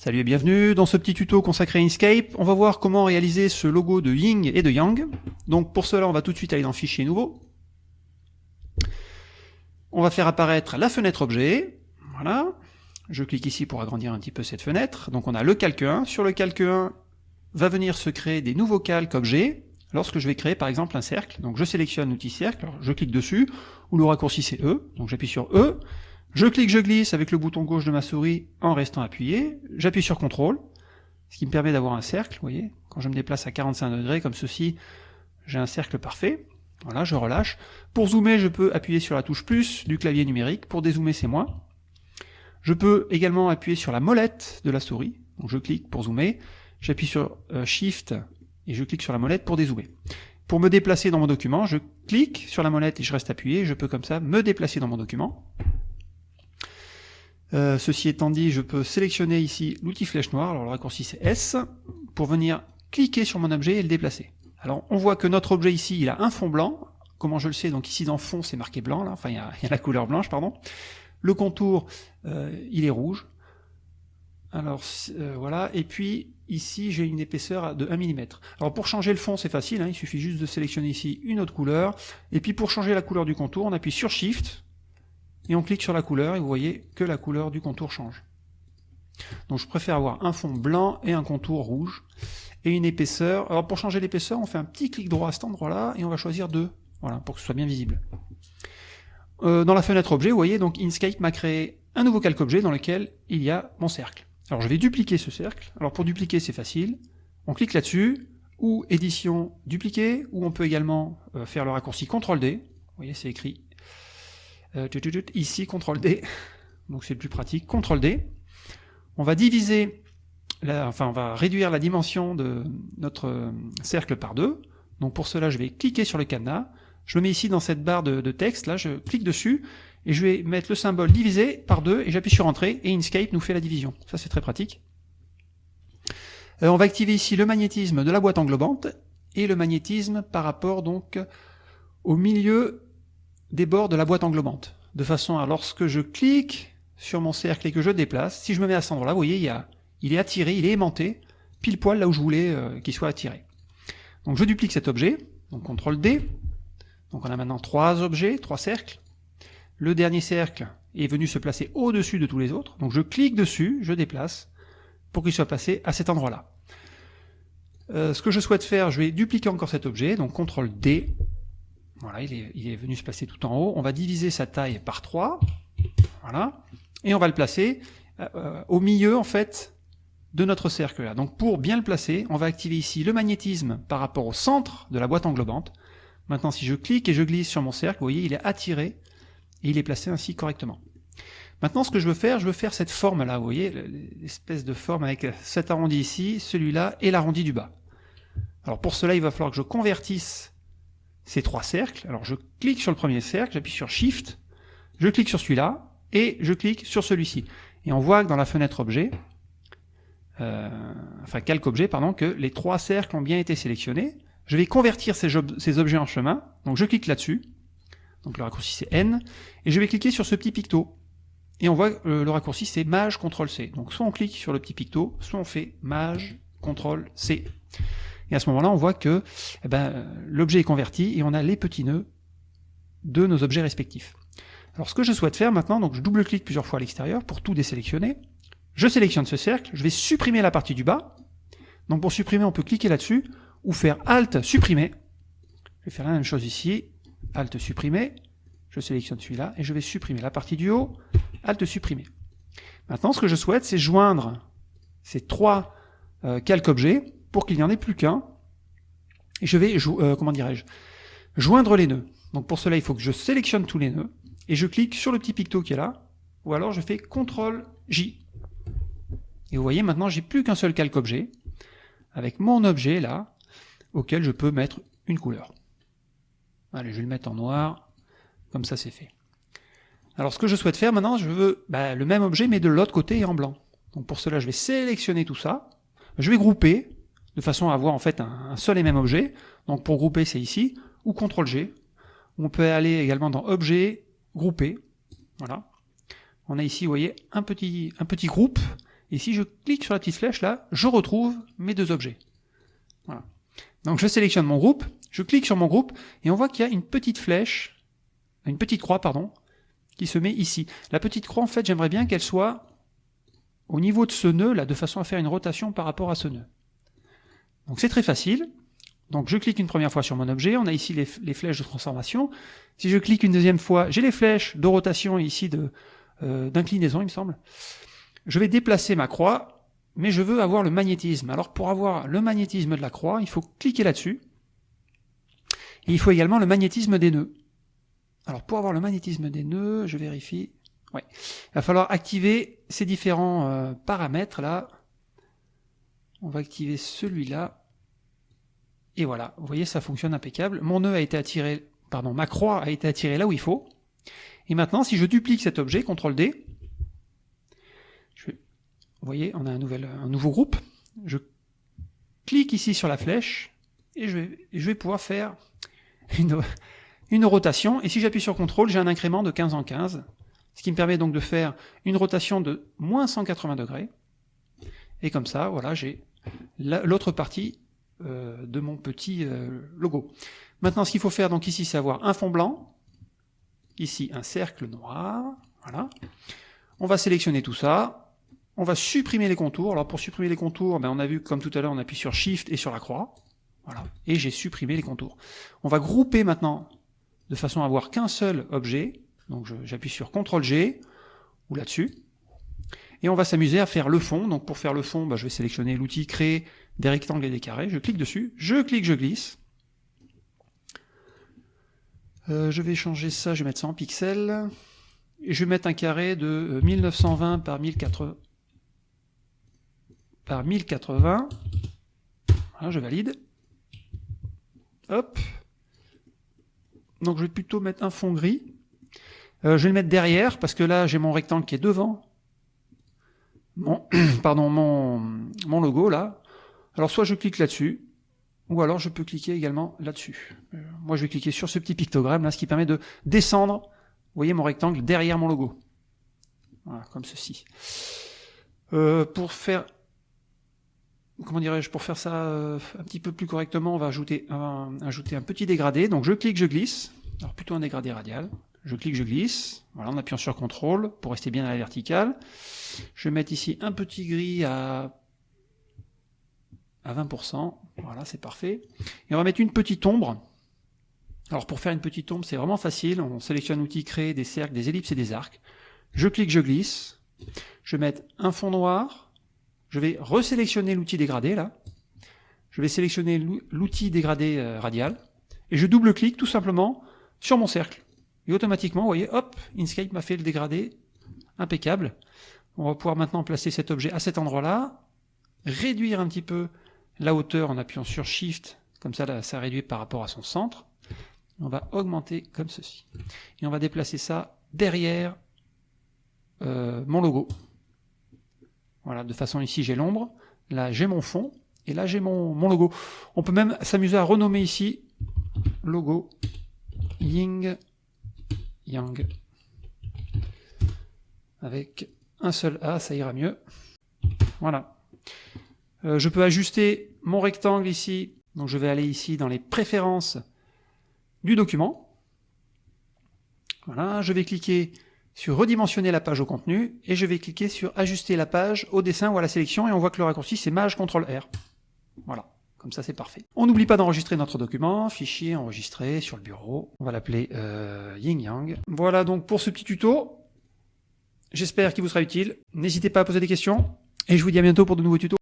Salut et bienvenue dans ce petit tuto consacré à Inkscape. On va voir comment réaliser ce logo de Ying et de Yang. Donc pour cela, on va tout de suite aller dans Fichier nouveau. On va faire apparaître la fenêtre objet. Voilà. Je clique ici pour agrandir un petit peu cette fenêtre. Donc on a le calque 1. Sur le calque 1, va venir se créer des nouveaux calques objets. Lorsque je vais créer par exemple un cercle, donc je sélectionne l'outil cercle, je clique dessus, ou le raccourci c'est E, donc j'appuie sur E, je clique, je glisse avec le bouton gauche de ma souris en restant appuyé. J'appuie sur CTRL, ce qui me permet d'avoir un cercle, vous voyez. Quand je me déplace à 45 degrés comme ceci, j'ai un cercle parfait. Voilà, je relâche. Pour zoomer, je peux appuyer sur la touche plus du clavier numérique. Pour dézoomer, c'est moins. Je peux également appuyer sur la molette de la souris. Je clique pour zoomer. J'appuie sur euh, Shift et je clique sur la molette pour dézoomer. Pour me déplacer dans mon document, je clique sur la molette et je reste appuyé. Je peux comme ça me déplacer dans mon document. Euh, ceci étant dit, je peux sélectionner ici l'outil flèche noire, alors le raccourci c'est S, pour venir cliquer sur mon objet et le déplacer. Alors on voit que notre objet ici, il a un fond blanc, comment je le sais, donc ici dans fond c'est marqué blanc, là, enfin il y, a, la couleur blanche, pardon. Le contour, euh, il est rouge. Alors euh, voilà, et puis ici j'ai une épaisseur de 1 mm. Alors pour changer le fond c'est facile, hein, il suffit juste de sélectionner ici une autre couleur, et puis pour changer la couleur du contour, on appuie sur Shift, et on clique sur la couleur et vous voyez que la couleur du contour change. Donc je préfère avoir un fond blanc et un contour rouge et une épaisseur. Alors pour changer l'épaisseur, on fait un petit clic droit à cet endroit-là et on va choisir 2, voilà, pour que ce soit bien visible. Euh, dans la fenêtre objet, vous voyez, donc Inkscape m'a créé un nouveau calque objet dans lequel il y a mon cercle. Alors je vais dupliquer ce cercle. Alors pour dupliquer, c'est facile. On clique là-dessus, ou édition dupliquer, ou on peut également euh, faire le raccourci CTRL-D. Vous voyez, c'est écrit euh, ici, CTRL D, donc c'est plus pratique, CTRL D. On va diviser, enfin on va réduire la dimension de notre euh, cercle par deux. Donc pour cela, je vais cliquer sur le cadenas, je le mets ici dans cette barre de, texte, là je clique dessus, et je vais mettre le symbole divisé par deux, et j'appuie sur Entrée, et Inkscape nous fait la division. Ça c'est très pratique. Euh, on va activer ici le magnétisme de la boîte englobante, et le magnétisme par rapport donc au milieu des bords de la boîte englobante. De façon à, lorsque je clique sur mon cercle et que je déplace, si je me mets à cet endroit-là, vous voyez, il, y a, il est attiré, il est aimanté, pile poil là où je voulais euh, qu'il soit attiré. Donc je duplique cet objet, donc CTRL D, donc on a maintenant trois objets, trois cercles. Le dernier cercle est venu se placer au-dessus de tous les autres, donc je clique dessus, je déplace, pour qu'il soit placé à cet endroit-là. Euh, ce que je souhaite faire, je vais dupliquer encore cet objet, donc CTRL D, voilà, il est, venu se placer tout en haut. On va diviser sa taille par 3. Voilà. Et on va le placer euh, euh, au milieu, en fait, de notre cercle là. Donc pour bien le placer, on va activer ici le magnétisme par rapport au centre de la boîte englobante. Maintenant, si je clique et je glisse sur mon cercle, vous voyez, il est attiré et il est placé ainsi correctement. Maintenant, ce que je veux faire, je veux faire cette forme-là, vous voyez, l'espèce de forme avec cet arrondi ici, celui-là et l'arrondi du bas. Alors pour cela, il va falloir que je convertisse ces trois cercles. Alors je clique sur le premier cercle, j'appuie sur Shift, je clique sur celui-là, et je clique sur celui-ci. Et on voit que dans la fenêtre objet, euh, enfin calque objet, pardon, que les trois cercles ont bien été sélectionnés. Je vais convertir ces, objets en chemin, donc je clique là-dessus, donc le raccourci c'est N, et je vais cliquer sur ce petit picto. Et on voit que le raccourci c'est Maj CTRL C. Donc soit on clique sur le petit picto, soit on fait Maj CTRL C. Et à ce moment-là, on voit que eh ben, l'objet est converti et on a les petits nœuds de nos objets respectifs. Alors ce que je souhaite faire maintenant, donc je double-clique plusieurs fois à l'extérieur pour tout désélectionner. Je sélectionne ce cercle, je vais supprimer la partie du bas. Donc pour supprimer, on peut cliquer là-dessus ou faire Alt, supprimer. Je vais faire la même chose ici, Alt, supprimer. Je sélectionne celui-là et je vais supprimer la partie du haut, Alt, supprimer. Maintenant, ce que je souhaite, c'est joindre ces trois euh, calques objets pour qu'il n'y en ait plus qu'un. Je vais, euh, comment dirais-je, joindre les nœuds. Donc pour cela, il faut que je sélectionne tous les nœuds, et je clique sur le petit picto qui est là, ou alors je fais CTRL J. Et vous voyez, maintenant, j'ai plus qu'un seul calque objet, avec mon objet là, auquel je peux mettre une couleur. Allez, je vais le mettre en noir, comme ça c'est fait. Alors ce que je souhaite faire maintenant, je veux bah, le même objet, mais de l'autre côté et en blanc. Donc pour cela, je vais sélectionner tout ça, je vais grouper, de façon à avoir en fait un, seul et même objet. Donc pour grouper, c'est ici, ou CTRL G. On peut aller également dans Objet, Grouper. Voilà. On a ici, vous voyez, un petit, un petit groupe, Et si je clique sur la petite flèche là, je retrouve mes deux objets. Voilà. Donc je sélectionne mon groupe, je clique sur mon groupe, et on voit qu'il y a une petite flèche, une petite croix, pardon, qui se met ici. La petite croix, en fait, j'aimerais bien qu'elle soit au niveau de ce nœud, là, de façon à faire une rotation par rapport à ce nœud. Donc c'est très facile. Donc je clique une première fois sur mon objet, on a ici les, flèches de transformation. Si je clique une deuxième fois, j'ai les flèches de rotation ici euh, d'inclinaison, il me semble. Je vais déplacer ma croix, mais je veux avoir le magnétisme. Alors pour avoir le magnétisme de la croix, il faut cliquer là-dessus. Il faut également le magnétisme des nœuds. Alors pour avoir le magnétisme des nœuds, je vérifie. Ouais. Il va falloir activer ces différents euh, paramètres là. On va activer celui-là. Et voilà, vous voyez, ça fonctionne impeccable. Mon nœud a été attiré, pardon, ma croix a été attirée là où il faut. Et maintenant, si je duplique cet objet, CTRL D, vous voyez, on a un, nouveau groupe. Je clique ici sur la flèche et je vais, pouvoir faire une, une rotation. Et si j'appuie sur CTRL, j'ai un incrément de 15 en 15, ce qui me permet donc de faire une rotation de moins 180 degrés. Et comme ça, voilà, j'ai l'autre partie euh, de mon petit euh, logo. Maintenant, ce qu'il faut faire donc ici, c'est avoir un fond blanc, ici un cercle noir, voilà. On va sélectionner tout ça, on va supprimer les contours. Alors pour supprimer les contours, ben on a vu comme tout à l'heure, on appuie sur Shift et sur la croix, voilà, et j'ai supprimé les contours. On va grouper maintenant de façon à avoir qu'un seul objet, donc j'appuie sur CTRL G, ou là-dessus, et on va s'amuser à faire le fond. Donc pour faire le fond, bah, je vais sélectionner l'outil créer des rectangles et des carrés. Je clique dessus, je clique, je glisse. Euh, je vais changer ça, je vais mettre ça en pixels. Et je vais mettre un carré de 1920 euh, par 1080. Par 1080. Voilà, je valide. Hop. Donc je vais plutôt mettre un fond gris. Euh, je vais le mettre derrière, parce que là j'ai mon rectangle qui est devant mon, pardon, mon, logo là. Alors soit je clique là-dessus, ou alors je peux cliquer également là-dessus. Euh, moi je vais cliquer sur ce petit pictogramme là, ce qui permet de descendre, vous voyez mon rectangle derrière mon logo. Voilà, comme ceci. Euh, pour faire comment dirais-je, pour faire ça euh, un petit peu plus correctement, on va ajouter un, ajouter un petit dégradé. Donc je clique, je glisse, alors plutôt un dégradé radial. Je clique, je glisse, voilà, en appuyant sur CTRL pour rester bien à la verticale. Je vais mettre ici un petit gris à, à 20%, voilà, c'est parfait. Et on va mettre une petite ombre. Alors pour faire une petite ombre, c'est vraiment facile, on sélectionne l'outil créer des cercles, des ellipses et des arcs. Je clique, je glisse. Je vais mettre un fond noir. Je vais resélectionner l'outil dégradé là. Je vais sélectionner l'outil dégradé euh, radial. Et je double-clique tout simplement sur mon cercle. Et automatiquement, vous voyez, hop, Inkscape m'a fait le dégradé impeccable. On va pouvoir maintenant placer cet objet à cet endroit-là, réduire un petit peu la hauteur en appuyant sur Shift, comme ça, ça réduit par rapport à son centre. On va augmenter comme ceci. Et on va déplacer ça derrière euh, mon logo. Voilà, de façon ici j'ai l'ombre, là j'ai mon fond, et là j'ai mon, mon logo. On peut même s'amuser à renommer ici logo Ying Yang. Avec un seul A, ça ira mieux. Voilà. Euh, je peux ajuster mon rectangle ici. Donc je vais aller ici dans les préférences du document. Voilà, je vais cliquer sur redimensionner la page au contenu et je vais cliquer sur ajuster la page au dessin ou à la sélection et on voit que le raccourci c'est Maj CTRL R. Voilà. Comme ça, c'est parfait. On n'oublie pas d'enregistrer notre document, fichier enregistré sur le bureau. On va l'appeler euh, Yin Yang. Voilà donc pour ce petit tuto. J'espère qu'il vous sera utile. N'hésitez pas à poser des questions. Et je vous dis à bientôt pour de nouveaux tutos.